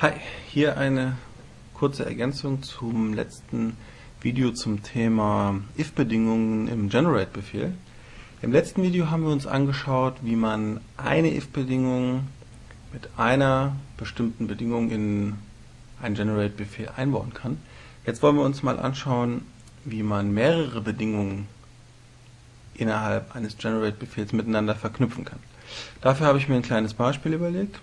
Hi, hier eine kurze Ergänzung zum letzten Video zum Thema if-Bedingungen im Generate-Befehl. Im letzten Video haben wir uns angeschaut, wie man eine if-Bedingung mit einer bestimmten Bedingung in einen Generate-Befehl einbauen kann. Jetzt wollen wir uns mal anschauen, wie man mehrere Bedingungen innerhalb eines Generate-Befehls miteinander verknüpfen kann. Dafür habe ich mir ein kleines Beispiel überlegt.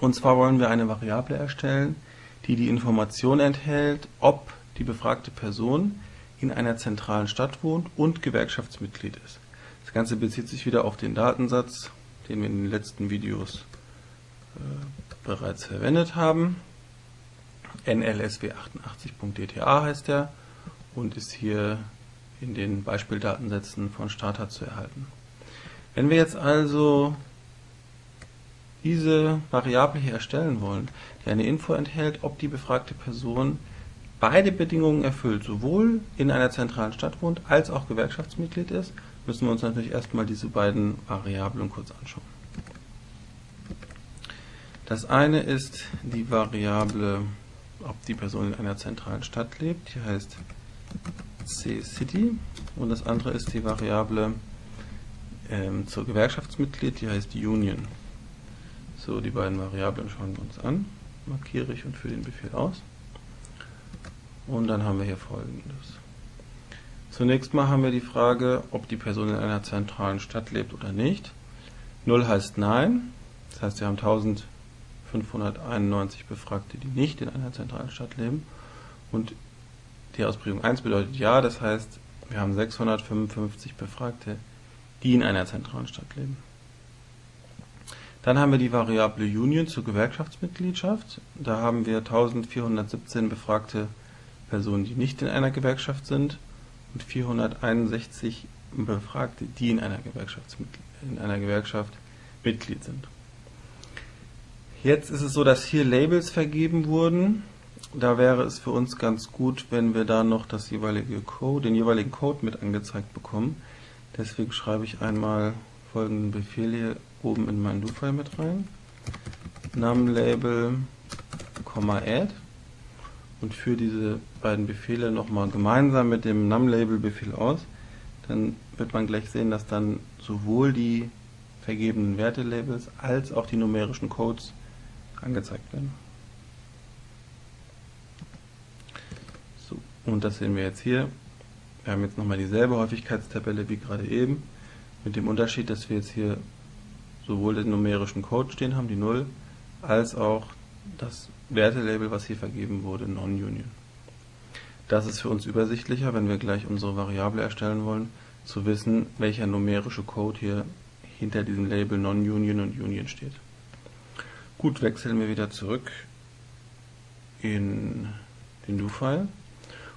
Und zwar wollen wir eine Variable erstellen, die die Information enthält, ob die befragte Person in einer zentralen Stadt wohnt und Gewerkschaftsmitglied ist. Das Ganze bezieht sich wieder auf den Datensatz, den wir in den letzten Videos äh, bereits verwendet haben. nlsw88.dta heißt der und ist hier in den Beispieldatensätzen von Starter zu erhalten. Wenn wir jetzt also diese Variable hier erstellen wollen, die eine Info enthält, ob die befragte Person beide Bedingungen erfüllt, sowohl in einer zentralen Stadt wohnt, als auch Gewerkschaftsmitglied ist, müssen wir uns natürlich erstmal diese beiden Variablen kurz anschauen. Das eine ist die Variable, ob die Person in einer zentralen Stadt lebt, die heißt C-City und das andere ist die Variable ähm, zur Gewerkschaftsmitglied, die heißt Union. So, die beiden Variablen schauen wir uns an, markiere ich und führe den Befehl aus. Und dann haben wir hier folgendes. Zunächst mal haben wir die Frage, ob die Person in einer zentralen Stadt lebt oder nicht. 0 heißt Nein, das heißt wir haben 1591 Befragte, die nicht in einer zentralen Stadt leben. Und die Ausprägung 1 bedeutet Ja, das heißt wir haben 655 Befragte, die in einer zentralen Stadt leben. Dann haben wir die Variable Union zur Gewerkschaftsmitgliedschaft. Da haben wir 1417 befragte Personen, die nicht in einer Gewerkschaft sind und 461 Befragte, die in einer, in einer Gewerkschaft Mitglied sind. Jetzt ist es so, dass hier Labels vergeben wurden. Da wäre es für uns ganz gut, wenn wir da noch das jeweilige Code, den jeweiligen Code mit angezeigt bekommen. Deswegen schreibe ich einmal folgenden Befehl hier oben in mein Do-File mit rein. numLabel, add und führe diese beiden Befehle nochmal gemeinsam mit dem numLabel-Befehl aus. Dann wird man gleich sehen, dass dann sowohl die vergebenen Wertelabels als auch die numerischen Codes angezeigt werden. So, und das sehen wir jetzt hier. Wir haben jetzt nochmal dieselbe Häufigkeitstabelle wie gerade eben, mit dem Unterschied, dass wir jetzt hier sowohl den numerischen Code stehen haben, die 0, als auch das Wertelabel, was hier vergeben wurde, Non-Union. Das ist für uns übersichtlicher, wenn wir gleich unsere Variable erstellen wollen, zu wissen, welcher numerische Code hier hinter diesem Label Non-Union und Union steht. Gut, wechseln wir wieder zurück in den Do-File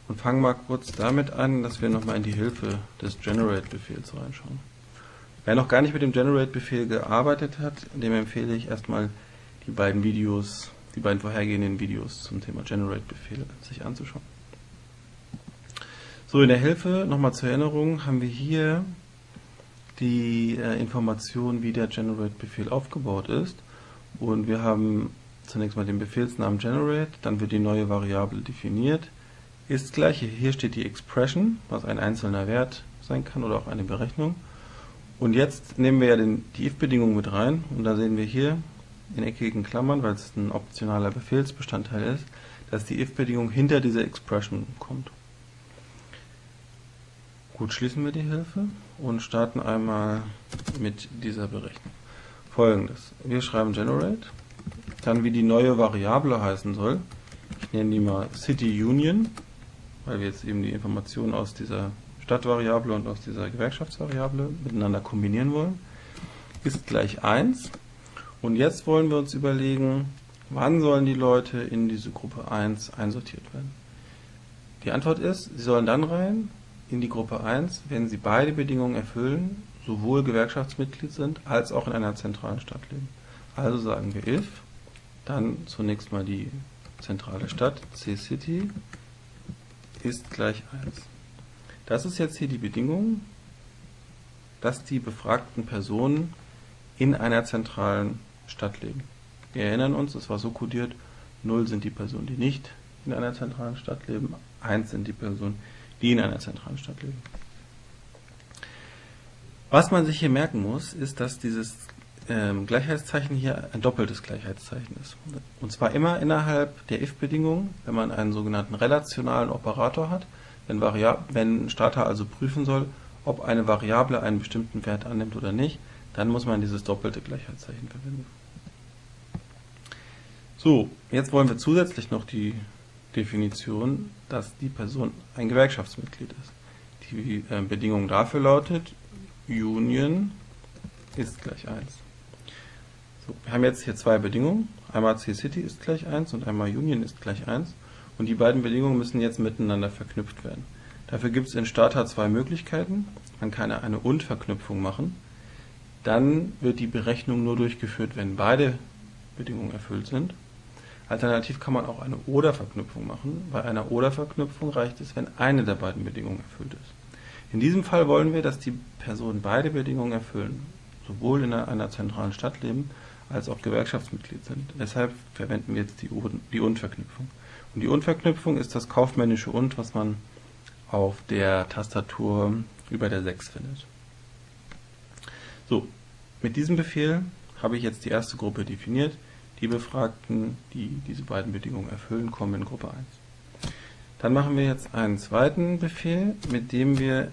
und fangen mal kurz damit an, dass wir nochmal in die Hilfe des Generate-Befehls reinschauen. Wer noch gar nicht mit dem Generate-Befehl gearbeitet hat, dem empfehle ich erstmal die beiden Videos, die beiden vorhergehenden Videos zum Thema Generate-Befehle sich anzuschauen. So, in der Hilfe, nochmal zur Erinnerung, haben wir hier die äh, Information, wie der Generate-Befehl aufgebaut ist. Und wir haben zunächst mal den Befehlsnamen Generate, dann wird die neue Variable definiert, ist gleich, hier steht die Expression, was ein einzelner Wert sein kann oder auch eine Berechnung. Und jetzt nehmen wir ja den, die if-Bedingung mit rein und da sehen wir hier in eckigen Klammern, weil es ein optionaler Befehlsbestandteil ist, dass die if-Bedingung hinter dieser Expression kommt. Gut, schließen wir die Hilfe und starten einmal mit dieser Berechnung. Folgendes, wir schreiben generate, dann wie die neue Variable heißen soll, ich nenne die mal City Union, weil wir jetzt eben die Informationen aus dieser Stadtvariable und aus dieser Gewerkschaftsvariable miteinander kombinieren wollen, ist gleich 1. Und jetzt wollen wir uns überlegen, wann sollen die Leute in diese Gruppe 1 einsortiert werden. Die Antwort ist, sie sollen dann rein in die Gruppe 1, wenn sie beide Bedingungen erfüllen, sowohl Gewerkschaftsmitglied sind, als auch in einer zentralen Stadt leben. Also sagen wir if, dann zunächst mal die zentrale Stadt, C-City, ist gleich 1. Das ist jetzt hier die Bedingung, dass die befragten Personen in einer zentralen Stadt leben. Wir erinnern uns, es war so kodiert, 0 sind die Personen, die nicht in einer zentralen Stadt leben, 1 sind die Personen, die in einer zentralen Stadt leben. Was man sich hier merken muss, ist, dass dieses ähm, Gleichheitszeichen hier ein doppeltes Gleichheitszeichen ist. Und zwar immer innerhalb der if-Bedingung, wenn man einen sogenannten relationalen Operator hat, wenn, wenn Starter also prüfen soll, ob eine Variable einen bestimmten Wert annimmt oder nicht, dann muss man dieses doppelte Gleichheitszeichen verwenden. So, jetzt wollen wir zusätzlich noch die Definition, dass die Person ein Gewerkschaftsmitglied ist. Die äh, Bedingung dafür lautet, Union ist gleich 1. So, wir haben jetzt hier zwei Bedingungen. Einmal C-City ist gleich 1 und einmal Union ist gleich 1. Und die beiden Bedingungen müssen jetzt miteinander verknüpft werden. Dafür gibt es in Starter zwei Möglichkeiten. Man kann eine Und-Verknüpfung machen. Dann wird die Berechnung nur durchgeführt, wenn beide Bedingungen erfüllt sind. Alternativ kann man auch eine Oder-Verknüpfung machen. Bei einer Oder-Verknüpfung reicht es, wenn eine der beiden Bedingungen erfüllt ist. In diesem Fall wollen wir, dass die Personen beide Bedingungen erfüllen, sowohl in einer zentralen Stadt leben, als auch Gewerkschaftsmitglied sind. Deshalb verwenden wir jetzt die, Und-Verknüpfung. Und die Und-Verknüpfung ist das kaufmännische Und, was man auf der Tastatur über der 6 findet. So, mit diesem Befehl habe ich jetzt die erste Gruppe definiert. Die Befragten, die diese beiden Bedingungen erfüllen, kommen in Gruppe 1. Dann machen wir jetzt einen zweiten Befehl, mit dem wir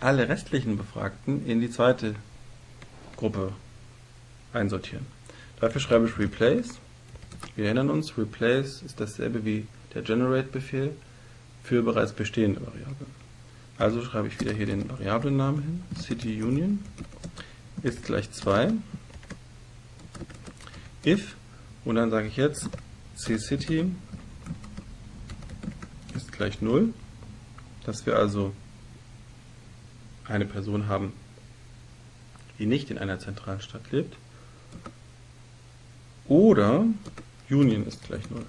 alle restlichen Befragten in die zweite Gruppe einsortieren. Dafür schreibe ich replace. Wir erinnern uns, replace ist dasselbe wie der generate-Befehl für bereits bestehende Variablen. Also schreibe ich wieder hier den Variablennamen hin, city union ist gleich 2, if, und dann sage ich jetzt ccity ist gleich 0, dass wir also eine Person haben, die nicht in einer zentralen Stadt lebt, oder Union ist gleich 0.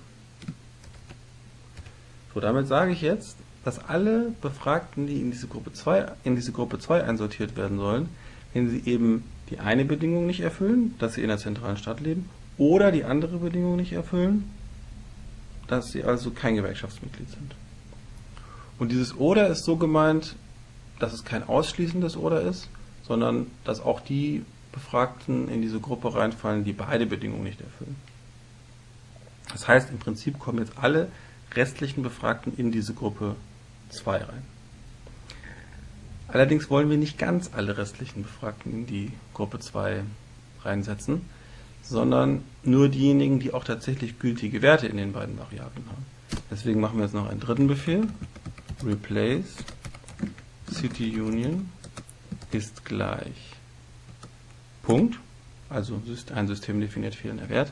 So, damit sage ich jetzt, dass alle Befragten, die in diese Gruppe 2, in diese Gruppe 2 einsortiert werden sollen, wenn sie eben die eine Bedingung nicht erfüllen, dass sie in der zentralen Stadt leben, oder die andere Bedingung nicht erfüllen, dass sie also kein Gewerkschaftsmitglied sind. Und dieses Oder ist so gemeint, dass es kein ausschließendes Oder ist, sondern dass auch die Befragten in diese Gruppe reinfallen, die beide Bedingungen nicht erfüllen. Das heißt, im Prinzip kommen jetzt alle restlichen Befragten in diese Gruppe 2 rein. Allerdings wollen wir nicht ganz alle restlichen Befragten in die Gruppe 2 reinsetzen, sondern nur diejenigen, die auch tatsächlich gültige Werte in den beiden Variablen haben. Deswegen machen wir jetzt noch einen dritten Befehl, replace City Union ist gleich Punkt, also ein System definiert fehlender Wert,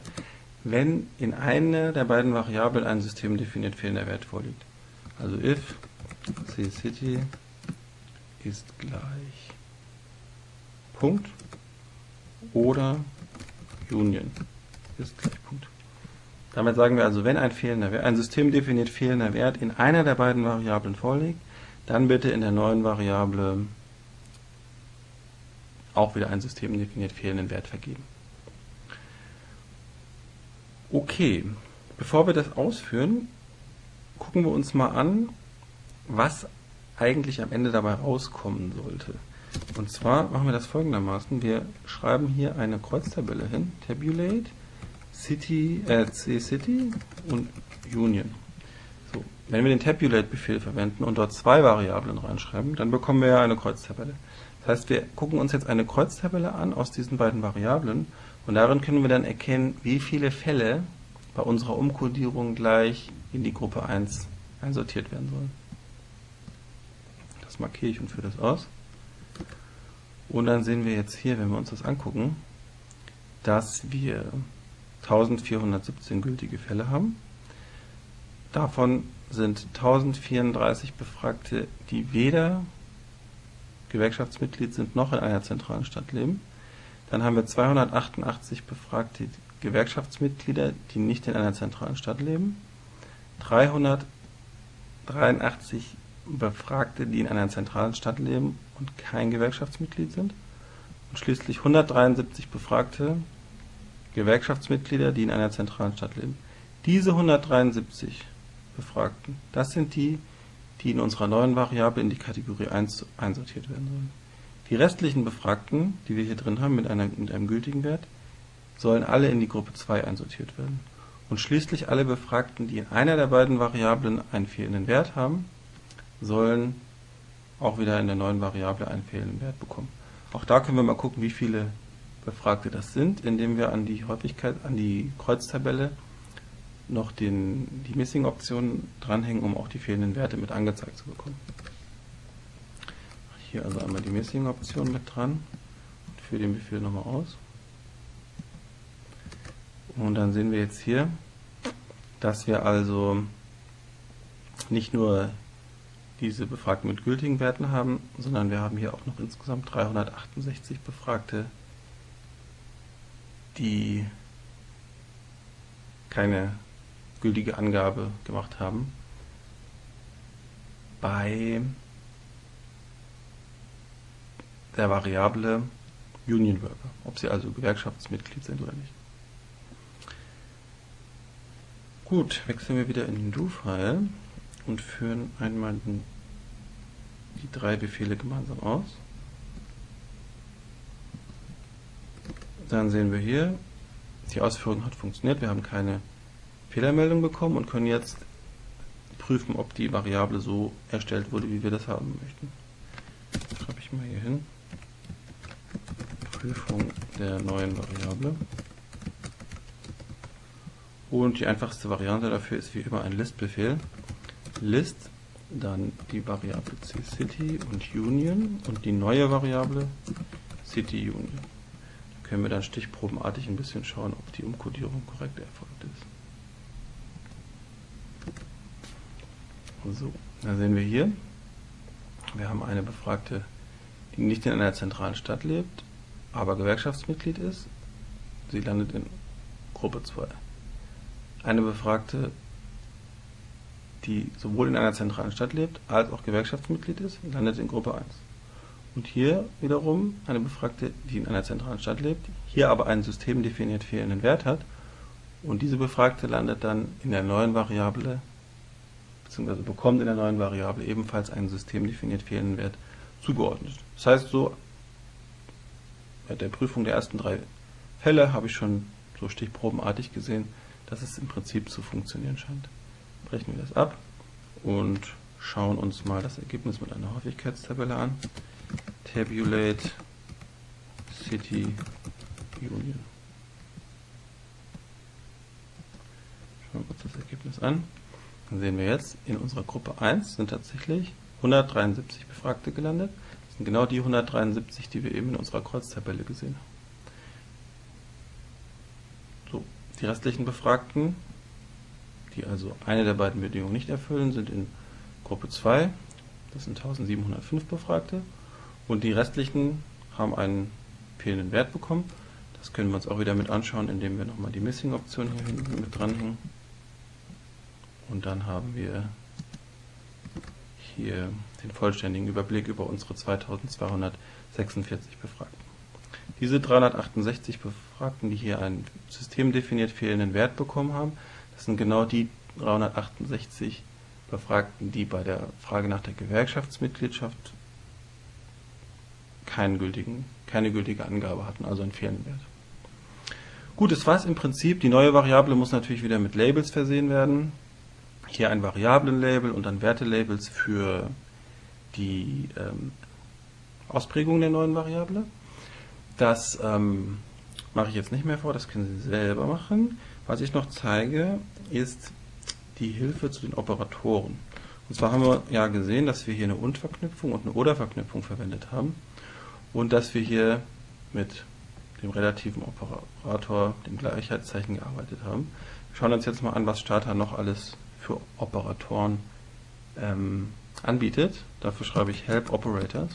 wenn in einer der beiden Variablen ein System definiert fehlender Wert vorliegt. Also if ccity ist gleich Punkt oder Union ist gleich Punkt. Damit sagen wir also, wenn ein, fehlender Wert, ein System fehlender Wert in einer der beiden Variablen vorliegt, dann bitte in der neuen Variable auch wieder ein System definiert fehlenden Wert vergeben. Okay, bevor wir das ausführen, gucken wir uns mal an, was eigentlich am Ende dabei rauskommen sollte. Und zwar machen wir das folgendermaßen. Wir schreiben hier eine Kreuztabelle hin, Tabulate, City, äh, C-City und Union. So, wenn wir den Tabulate-Befehl verwenden und dort zwei Variablen reinschreiben, dann bekommen wir ja eine Kreuztabelle. Das heißt, wir gucken uns jetzt eine Kreuztabelle an aus diesen beiden Variablen und darin können wir dann erkennen, wie viele Fälle bei unserer Umkodierung gleich in die Gruppe 1 einsortiert werden sollen. Das markiere ich und führe das aus. Und dann sehen wir jetzt hier, wenn wir uns das angucken, dass wir 1417 gültige Fälle haben. Davon sind 1034 Befragte, die weder Gewerkschaftsmitglied sind noch in einer zentralen Stadt leben. Dann haben wir 288 befragte Gewerkschaftsmitglieder, die nicht in einer zentralen Stadt leben. 383 Befragte, die in einer zentralen Stadt leben und kein Gewerkschaftsmitglied sind. Und schließlich 173 Befragte, Gewerkschaftsmitglieder, die in einer zentralen Stadt leben. Diese 173 Befragten, das sind die, die in unserer neuen Variable in die Kategorie 1 einsortiert werden sollen. Die restlichen Befragten, die wir hier drin haben mit, einer, mit einem gültigen Wert, sollen alle in die Gruppe 2 einsortiert werden. Und schließlich alle Befragten, die in einer der beiden Variablen einen fehlenden Wert haben, sollen auch wieder in der neuen Variable einen fehlenden Wert bekommen. Auch da können wir mal gucken, wie viele Befragte das sind, indem wir an die Häufigkeit, an die Kreuztabelle noch den, die Missing-Option dranhängen, um auch die fehlenden Werte mit angezeigt zu bekommen. Hier also einmal die Missing-Option mit dran und führe den Befehl nochmal aus. Und dann sehen wir jetzt hier, dass wir also nicht nur diese Befragten mit gültigen Werten haben, sondern wir haben hier auch noch insgesamt 368 Befragte, die keine gültige Angabe gemacht haben. Bei der Variable Union Worker, ob sie also Gewerkschaftsmitglied sind oder nicht. Gut, wechseln wir wieder in den Do-File und führen einmal die drei Befehle gemeinsam aus. Dann sehen wir hier, die Ausführung hat funktioniert, wir haben keine Fehlermeldung bekommen und können jetzt prüfen, ob die Variable so erstellt wurde, wie wir das haben möchten. Das schreibe ich mal hier hin. Prüfung der neuen Variable. Und die einfachste Variante dafür ist wie immer ein List-Befehl. List, dann die Variable cCity und Union und die neue Variable City Union. Da können wir dann stichprobenartig ein bisschen schauen, ob die Umkodierung korrekt erfolgt ist. So, da sehen wir hier, wir haben eine Befragte, die nicht in einer zentralen Stadt lebt, aber Gewerkschaftsmitglied ist. Sie landet in Gruppe 2. Eine Befragte, die sowohl in einer zentralen Stadt lebt, als auch Gewerkschaftsmitglied ist, landet in Gruppe 1. Und hier wiederum eine Befragte, die in einer zentralen Stadt lebt, hier aber einen systemdefiniert fehlenden Wert hat. Und diese Befragte landet dann in der neuen Variable, beziehungsweise bekommt in der neuen Variable ebenfalls einen systemdefiniert fehlenden Wert zugeordnet. Das heißt, so der Prüfung der ersten drei Fälle habe ich schon so stichprobenartig gesehen, dass es im Prinzip zu funktionieren scheint brechen wir das ab und schauen uns mal das Ergebnis mit einer Häufigkeitstabelle an. Tabulate City Union. Schauen wir uns das Ergebnis an. Dann sehen wir jetzt, in unserer Gruppe 1 sind tatsächlich 173 Befragte gelandet. Sind genau die 173, die wir eben in unserer Kreuztabelle gesehen haben. So, die restlichen Befragten die also eine der beiden Bedingungen nicht erfüllen, sind in Gruppe 2, das sind 1705 Befragte, und die restlichen haben einen fehlenden Wert bekommen. Das können wir uns auch wieder mit anschauen, indem wir nochmal die Missing-Option hier hinten mit dranhängen. Und dann haben wir hier den vollständigen Überblick über unsere 2246 Befragten. Diese 368 Befragten, die hier einen systemdefiniert fehlenden Wert bekommen haben, das sind genau die 368 Befragten, die bei der Frage nach der Gewerkschaftsmitgliedschaft keinen gültigen, keine gültige Angabe hatten, also einen fehlenden Wert. Gut, das war es im Prinzip. Die neue Variable muss natürlich wieder mit Labels versehen werden. Hier ein Variablenlabel und dann Wertelabels für die ähm, Ausprägung der neuen Variable. Das ähm, mache ich jetzt nicht mehr vor, das können Sie selber machen. Was ich noch zeige, ist die Hilfe zu den Operatoren. Und zwar haben wir ja gesehen, dass wir hier eine Und-Verknüpfung und eine Oder-Verknüpfung verwendet haben und dass wir hier mit dem relativen Operator, dem Gleichheitszeichen, gearbeitet haben. Wir schauen uns jetzt mal an, was Stata noch alles für Operatoren ähm, anbietet. Dafür schreibe ich Help Operators.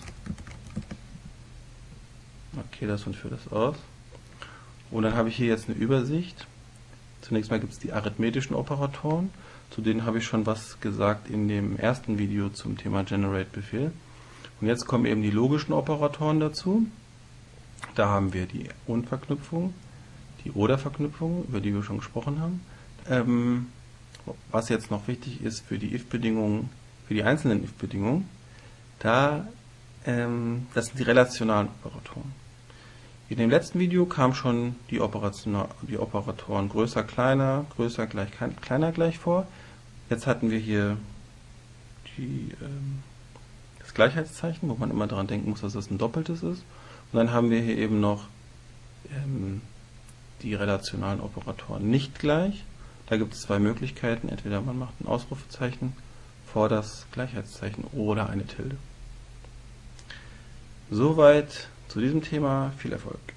Markiere das und führe das aus. Und dann habe ich hier jetzt eine Übersicht Zunächst mal gibt es die arithmetischen Operatoren, zu denen habe ich schon was gesagt in dem ersten Video zum Thema Generate-Befehl. Und jetzt kommen eben die logischen Operatoren dazu. Da haben wir die Und-Verknüpfung, die Oder-Verknüpfung, über die wir schon gesprochen haben. Ähm, was jetzt noch wichtig ist für die if-Bedingungen, für die einzelnen if-Bedingungen, da, ähm, das sind die relationalen Operatoren. In dem letzten Video kamen schon die, die Operatoren größer, kleiner, größer, gleich, kleiner gleich vor. Jetzt hatten wir hier die, ähm, das Gleichheitszeichen, wo man immer daran denken muss, dass das ein doppeltes ist. Und dann haben wir hier eben noch ähm, die relationalen Operatoren nicht gleich. Da gibt es zwei Möglichkeiten. Entweder man macht ein Ausrufezeichen vor das Gleichheitszeichen oder eine Tilde. Soweit zu diesem Thema. Viel Erfolg.